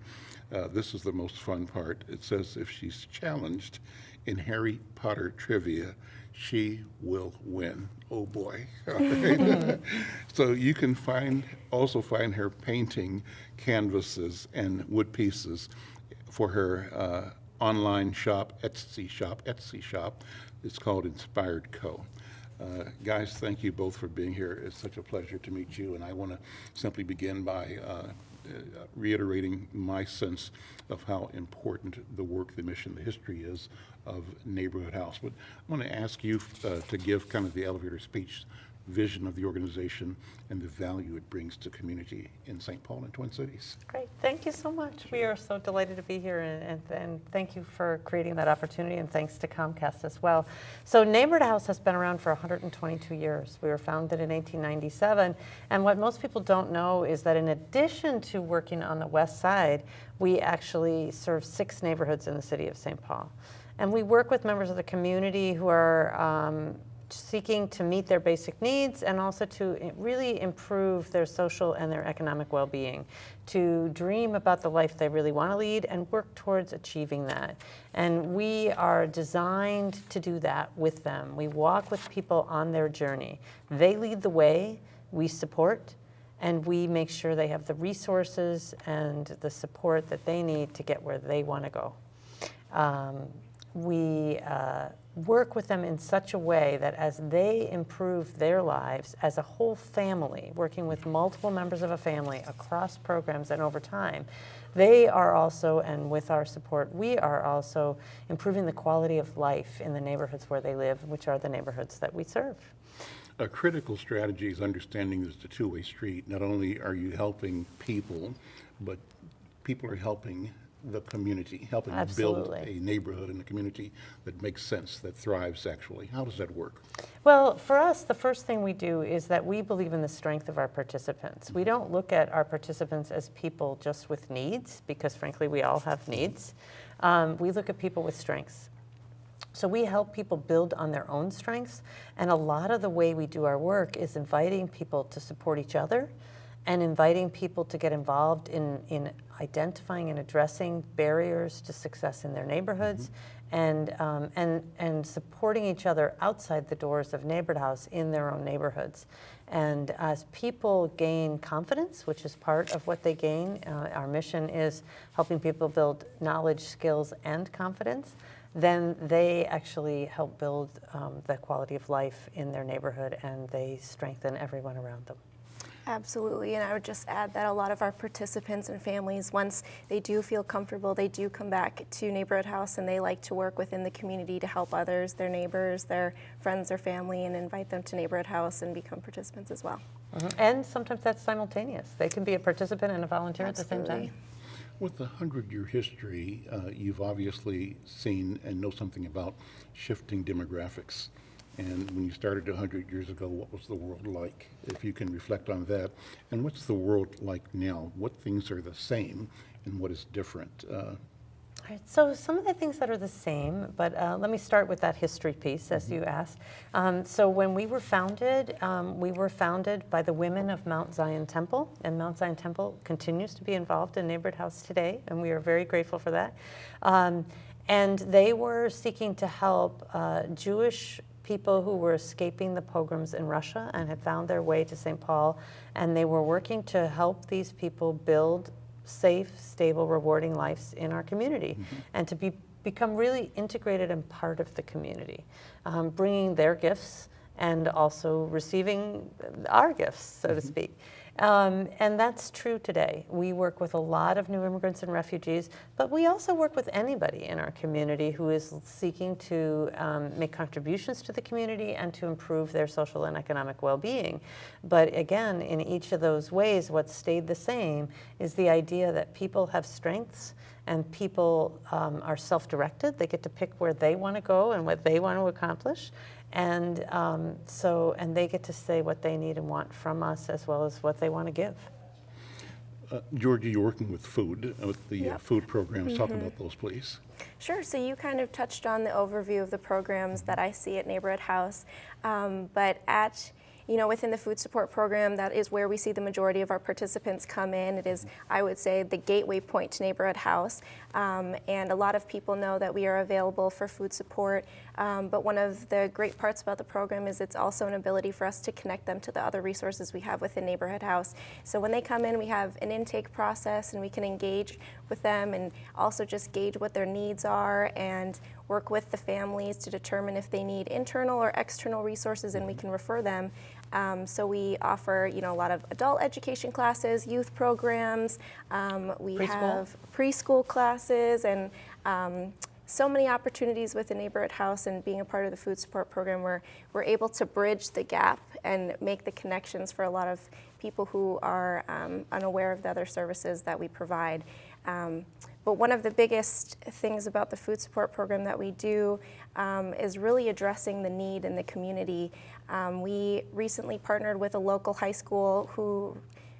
Uh, this is the most fun part. It says if she's challenged in Harry Potter trivia, she will win. Oh boy. So you can find also find her painting canvases and wood pieces for her uh, online shop, Etsy shop, Etsy shop. It's called Inspired Co. Uh, guys, thank you both for being here. It's such a pleasure to meet you, and I want to simply begin by uh, reiterating my sense of how important the work, the mission, the history is of Neighborhood House. But I want to ask you uh, to give kind of the elevator speech vision of the organization and the value it brings to community in St. Paul and Twin Cities. Great, thank you so much. We are so delighted to be here and, and, and, thank you for creating that opportunity and thanks to Comcast as well. So Neighborhood House has been around for 122 years. We were founded in 1897 and what most people don't know is that in addition to working on the west side, we actually serve six neighborhoods in the city of St. Paul. And we work with members of the community who are um, seeking to meet their basic needs and also to really improve their social and their economic well-being, to dream about the life they really want to lead and work towards achieving that. And we are designed to do that with them. We walk with people on their journey. They lead the way, we support, and we make sure they have the resources and the support that they need to get where they want to go. Um, we uh, work with them in such a way that as they improve their lives as a whole family, working with multiple members of a family across programs and over time, they are also, and with our support, we are also improving the quality of life in the neighborhoods where they live, which are the neighborhoods that we serve. A critical strategy is understanding this is a two-way street. Not only are you helping people, but people are helping the community, helping Absolutely. build a neighborhood and a community that makes sense, that thrives actually. How does that work? Well, for us, the first thing we do is that we believe in the strength of our participants. We don't look at our participants as people just with needs, because frankly, we all have needs. Um, we look at people with strengths. So we help people build on their own strengths, and a lot of the way we do our work is inviting people to support each other and inviting people to get involved in, in identifying and addressing barriers to success in their neighborhoods and, um, and, and supporting each other outside the doors of Neighborhood House in their own neighborhoods. And as people gain confidence, which is part of what they gain, uh, our mission is helping people build knowledge, skills, and confidence, then they actually help build um, the quality of life in their neighborhood and they strengthen everyone around them. Absolutely, and I would just add that a lot of our participants and families, once they do feel comfortable, they do come back to Neighborhood House and they like to work within the community to help others, their neighbors, their friends or family, and invite them to Neighborhood House and become participants as well. And sometimes that's simultaneous. They can be a participant and a volunteer at the same time. With the 100-year history, uh, you've obviously seen and know something about shifting demographics. And when you started 100 years ago, what was the world like? If you can reflect on that. And what's the world like now? What things are the same and what is different? Uh, All right, so some of the things that are the same, but uh, let me start with that history piece, as you asked. Um, so when we were founded, um, we were founded by the women of Mount Zion Temple, and Mount Zion Temple continues to be involved in Neighborhood House today, and we are very grateful for that. Um, and they were seeking to help uh, Jewish people who were escaping the pogroms in Russia and had found their way to St. Paul, and they were working to help these people build safe, stable, rewarding lives in our community and to be, become really integrated and part of the community, um, bringing their gifts and also receiving our gifts, so to speak. Um, and that's true today. We work with a lot of new immigrants and refugees, but we also work with anybody in our community who is seeking to um, make contributions to the community and to improve their social and economic well-being. But again, in each of those ways, what stayed the same is the idea that people have strengths and people um, are self-directed. They get to pick where they want to go and what they want to accomplish. And um, so, and they get to say what they need and want from us as well as what they want to give. uh, Georgia, you're working with food, uh, with the uh, food programs. Talk about those, please. Sure. So you kind of touched on the overview of the programs that I see at Neighborhood House, um, but at you know, within the food support program, that is where we see the majority of our participants come in. It is, I would say, the gateway point to Neighborhood House. Um, and a lot of people know that we are available for food support. Um, but one of the great parts about the program is it's also an ability for us to connect them to the other resources we have within Neighborhood House. So when they come in, we have an intake process and we can engage with them and also just gauge what their needs are and work with the families to determine if they need internal or external resources and we can refer them. Um, so we offer, you know, a lot of adult education classes, youth programs. Um, we Preschool? have preschool classes and um, so many opportunities with the neighborhood house and being a part of the food support program where we're able to bridge the gap and make the connections for a lot of people who are um, unaware of the other services that we provide. Um, but one of the biggest things about the food support program that we do um, is really addressing the need in the community. Um, we recently partnered with a local high school who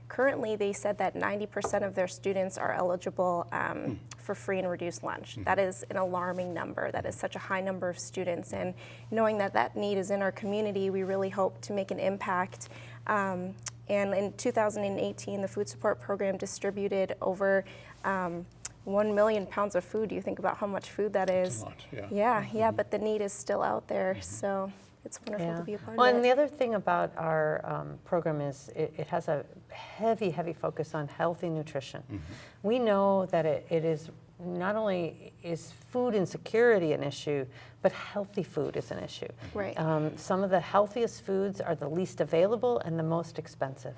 currently they said that 90% of their students are eligible um, for free and reduced lunch. That is an alarming number. That is such a high number of students. And knowing that that need is in our community, we really hope to make an impact. Um, and in 2018, the food support program distributed over um, 1 million pounds of food. Do you think about how much food that is? lot, yeah. Yeah, yeah, but the need is still out there. So it's wonderful Yeah. to be a part Well, of and the other thing about our um, program is it, it has a heavy, heavy focus on healthy nutrition. We know that it, it is not only is food insecurity an issue, but healthy food is an issue. Right. Um, some of the healthiest foods are the least available and the most expensive.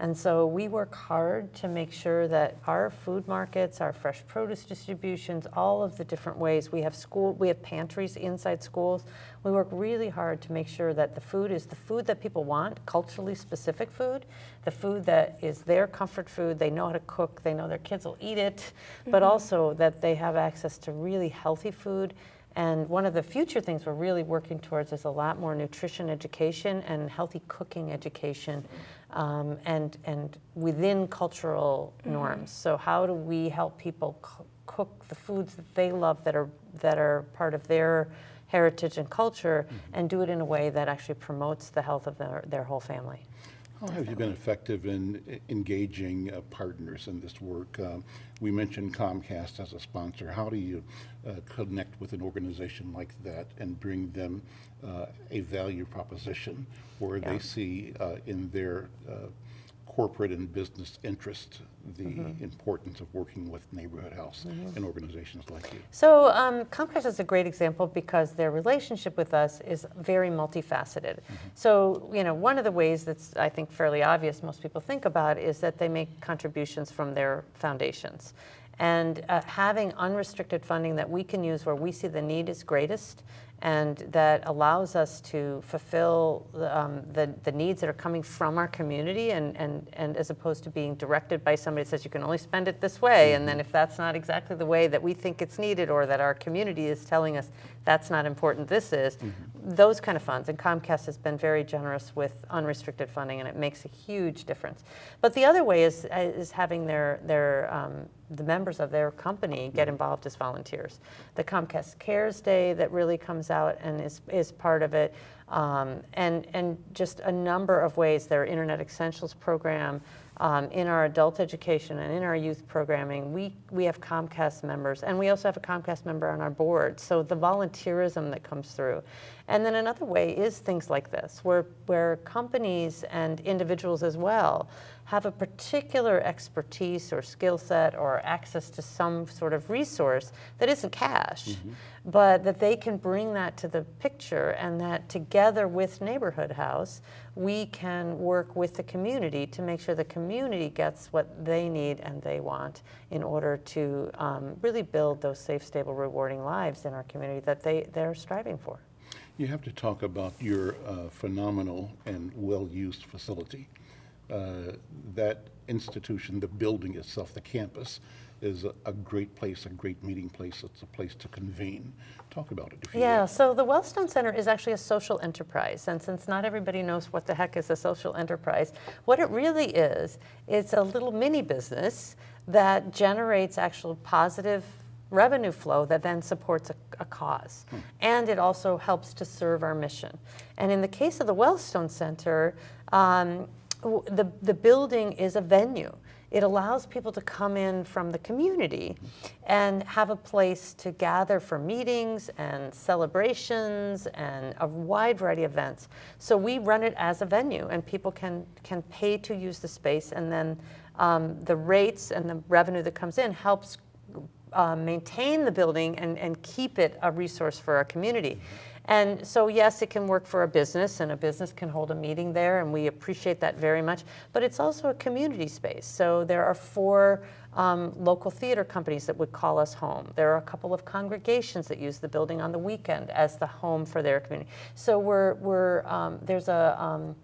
And so we work hard to make sure that our food markets, our fresh produce distributions, all of the different ways we have school, we have pantries inside schools. We work really hard to make sure that the food is the food that people want, culturally specific food, the food that is their comfort food, they know how to cook, they know their kids will eat it, but mm-hmm. also that they have access to really healthy food. And one of the future things we're really working towards is a lot more nutrition education and healthy cooking education um, and, and within cultural norms. So how do we help people cook the foods that they love that are, that are part of their heritage and culture and do it in a way that actually promotes the health of their, their whole family? How have you been effective in engaging uh, partners in this work? Um, We mentioned Comcast as a sponsor. How do you uh, connect with an organization like that and bring them uh, a value proposition where Yeah. they see uh, in their uh, corporate and business interest the importance of working with Neighborhood House and organizations like you? So um, Comcast is a great example because their relationship with us is very multifaceted. So you know, one of the ways that's I think fairly obvious most people think about is that they make contributions from their foundations. And uh, having unrestricted funding that we can use where we see the need is greatest and that allows us to fulfill um, the, the needs that are coming from our community and, and, and as opposed to being directed by somebody that says you can only spend it this way. And then if that's not exactly the way that we think it's needed or that our community is telling us that's not important this is those kind of funds and comcast has been very generous with unrestricted funding and it makes a huge difference but the other way is, is having their, their um, the members of their company get involved as volunteers. The Comcast Cares Day that really comes out and is, is part of it, um, and, and just a number of ways. Their Internet Essentials program, um, in our adult education and in our youth programming, we, we have Comcast members, and we also have a Comcast member on our board. So the volunteerism that comes through. And then another way is things like this, where, where companies and individuals as well have a particular expertise or skill set or access to some sort of resource that isn't cash, but that they can bring that to the picture and that together with Neighborhood House, we can work with the community to make sure the community gets what they need and they want in order to um, really build those safe, stable, rewarding lives in our community that they, they're striving for. You have to talk about your uh, phenomenal and well-used facility. Uh, That institution, the building itself, the campus, is a- a great place, a great meeting place. It's a place to convene. Talk about it, if you Yeah, will. so the Wellstone Center is actually a social enterprise, and since not everybody knows what the heck is a social enterprise, what it really is, it's a little mini business that generates actual positive revenue flow that then supports a, a cause. And it also helps to serve our mission. And in the case of the Wellstone Center, um, the, the building is a venue. It allows people to come in from the community and have a place to gather for meetings and celebrations and a wide variety of events. So we run it as a venue and people can, can pay to use the space and then um, the rates and the revenue that comes in helps uh, maintain the building and, and keep it a resource for our community. And so, yes, it can work for a business, and a business can hold a meeting there, and we appreciate that very much. But it's also a community space. So, there are four um, local theater companies that would call us home. There are a couple of congregations that use the building on the weekend as the home for their community. So, we're, we're, um, there's a um,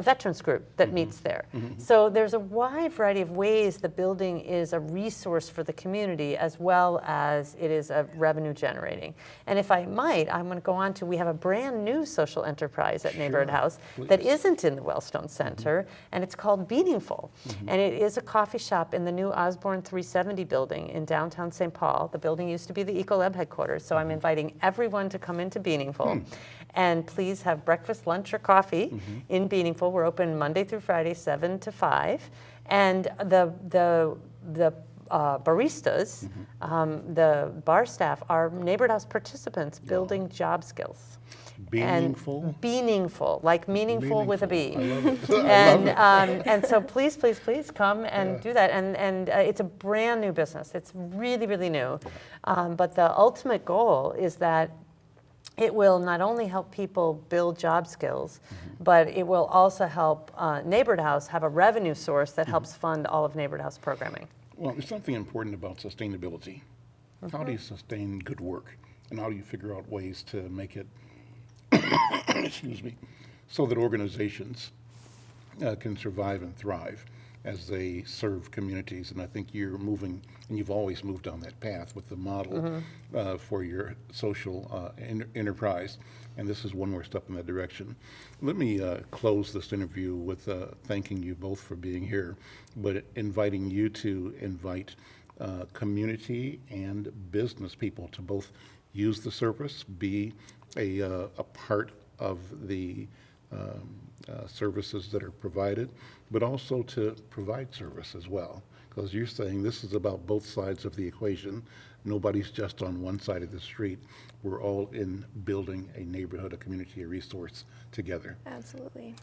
a veterans group that mm-hmm. meets there. Mm-hmm. So there's a wide variety of ways the building is a resource for the community as well as it is a revenue generating. And if I might, I'm going to go on to we have a brand new social enterprise at Neighborhood House that please. isn't in the Wellstone mm-hmm. Center, and it's called Meaningful. And it is a coffee shop in the new Osborne 370 building in downtown St. Paul. The building used to be the Ecolab headquarters, so I'm inviting everyone to come into Meaningful. And please have breakfast, lunch, or coffee in Meaningful. We're open Monday through Friday, 7 to 5. And the, the, the uh, baristas, um, the bar staff, are neighborhood house participants building job skills. Meaningful? And meaningful, like meaningful with a B. Meaningful. And, um, and so please, please, please come and do that. And, and uh, it's a brand new business. It's really, really new. Um, but the ultimate goal is that it will not only help people build job skills, but it will also help uh, Neighborhood House have a revenue source that helps fund all of Neighborhood House programming. Well, there's something important about sustainability. How do you sustain good work? And how do you figure out ways to make it, excuse me, so that organizations uh, can survive and thrive as they serve communities? And I think you're moving, and you've always moved on that path with the model uh, for your social uh, en- enterprise. And this is one more step in that direction. Let me uh, close this interview with uh, thanking you both for being here, but inviting you to invite uh, community and business people to both use the service, be a, uh, a part of the um, uh, services that are provided, but also to provide service as well. Because you're saying this is about both sides of the equation. Nobody's just on one side of the street. We're all in building a neighborhood, a community, a resource together. Absolutely.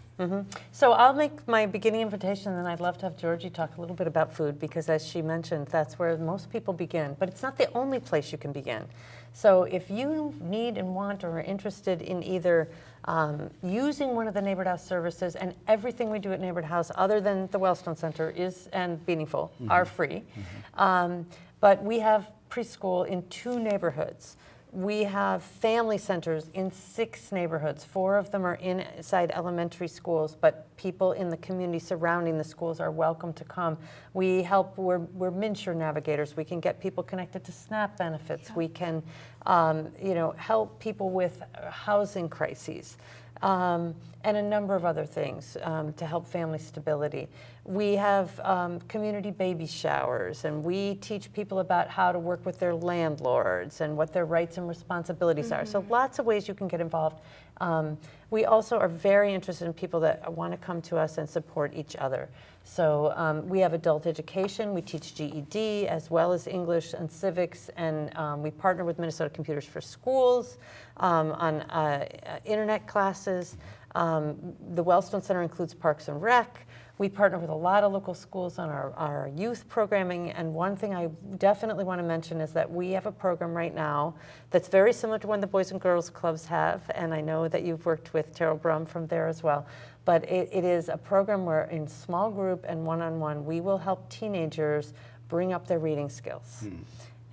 So I'll make my beginning invitation, and I'd love to have Georgie talk a little bit about food because, as she mentioned, that's where most people begin. But it's not the only place you can begin. So if you need and want or are interested in either um, using one of the Neighborhood House services, and everything we do at Neighborhood House, other than the Wellstone Center, is and Meaningful, are free. Um, but we have preschool in two neighborhoods. We have family centers in six neighborhoods. Four of them are inside elementary schools, but people in the community surrounding the schools are welcome to come. We help, we're, we're MNsure navigators. We can get people connected to SNAP benefits. We can, um, you know, help people with housing crises. Um, and a number of other things um, to help family stability. We have um, community baby showers, and we teach people about how to work with their landlords and what their rights and responsibilities are. So, lots of ways you can get involved. Um, we also are very interested in people that want to come to us and support each other. So um, we have adult education. We teach GED as well as English and civics, and um, we partner with Minnesota Computers for Schools um, on uh, uh, internet classes. Um, the Wellstone Center includes Parks and Rec. We partner with a lot of local schools on our, our youth programming. And one thing I definitely want to mention is that we have a program right now that's very similar to one the Boys and Girls Clubs have. And I know that you've worked with Terrell Brum from there as well. But it, it is a program where, in small group and one on one, we will help teenagers bring up their reading skills.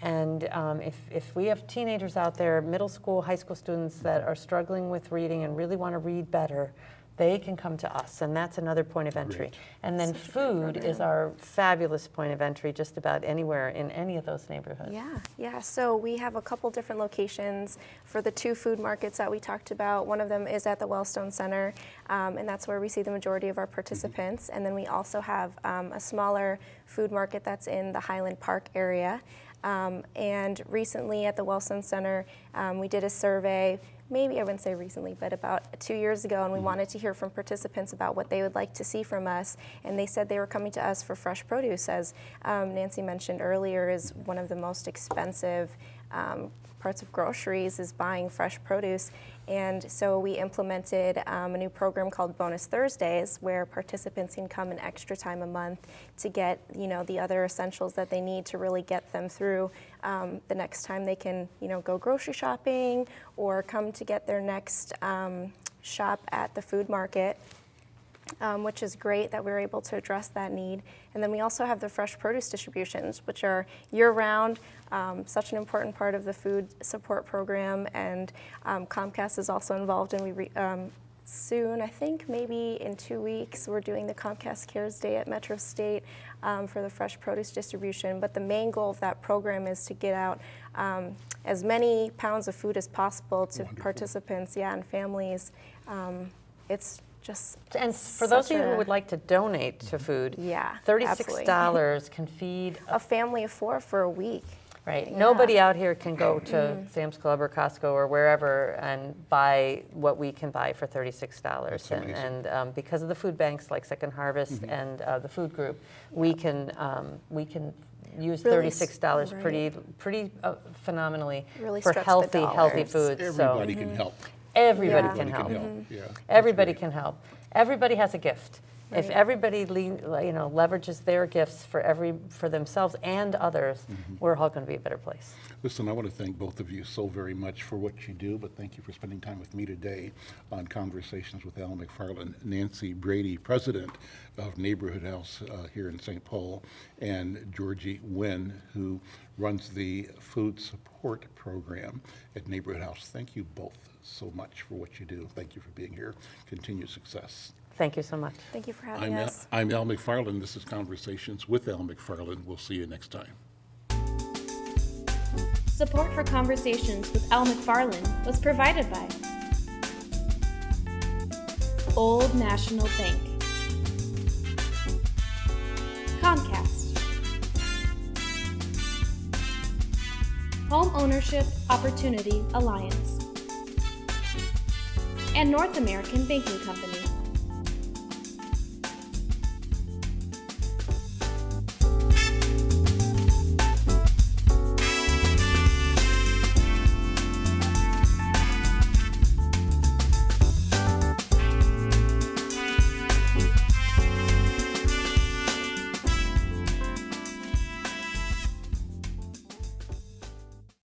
And um, if, if we have teenagers out there, middle school, high school students that are struggling with reading and really want to read better, they can come to us, and that's another point of entry. And then food is our fabulous point of entry just about anywhere in any of those neighborhoods. Yeah, yeah. So we have a couple different locations for the two food markets that we talked about. One of them is at the Wellstone Center, um, and that's where we see the majority of our participants. And then we also have um, a smaller food market that's in the Highland Park area. Um, and recently at the Wellstone Center, um, we did a survey, maybe I wouldn't say recently, but about two years ago, and we wanted to hear from participants about what they would like to see from us. And they said they were coming to us for fresh produce, as um, Nancy mentioned earlier, is one of the most expensive um, parts of groceries is buying fresh produce. And so we implemented um, a new program called Bonus Thursdays, where participants can come an extra time a month to get, you know, the other essentials that they need to really get them through um, the next time they can, you know, go grocery shopping or come to get their next um, shop at the food market um, which is great that we're able to address that need. And then we also have the fresh produce distributions, which are year-round, um, such an important part of the food support program. And um, Comcast is also involved, and we re- um, soon, I think maybe in two weeks, we're doing the Comcast Cares Day at Metro State um, for the fresh produce distribution. But the main goal of that program is to get out um, as many pounds of food as possible to participants, yeah, and families. Um, it's just And for those of you who would like to donate to food, Yeah, $36 can feed a a family of four for a week. Right. Nobody out here can go to Sam's Club or Costco or wherever and buy what we can buy for thirty-six dollars. And, and um, because of the food banks like Second Harvest and uh, the food group, we can um, we can use Really thirty-six dollars right. pretty pretty uh, phenomenally Really for healthy healthy dollars. foods. Everybody so can help. Everybody Yeah. can help. Mm-hmm. Yeah. Everybody can help. Everybody has a gift. If everybody lean, you know, leverages their gifts for every for themselves and others, Mm-hmm. we're all going to be a better place. Listen, I want to thank both of you so very much for what you do, but thank you for spending time with me today on Conversations with Al McFarlane. Nancy Brady, President of Neighborhood House uh, here in St. Paul, and Georgie Nguyen, who runs the Food Support Program at Neighborhood House. Thank you both so much for what you do. Thank you for being here. Continued success. Thank you so much. Thank you for having I'm Al, us. I'm Al McFarlane. This is Conversations with Al McFarlane. We'll see you next time. Support for Conversations with Al McFarlane was provided by Old National Bank, Comcast, Home Ownership Opportunity Alliance, and North American Banking Company.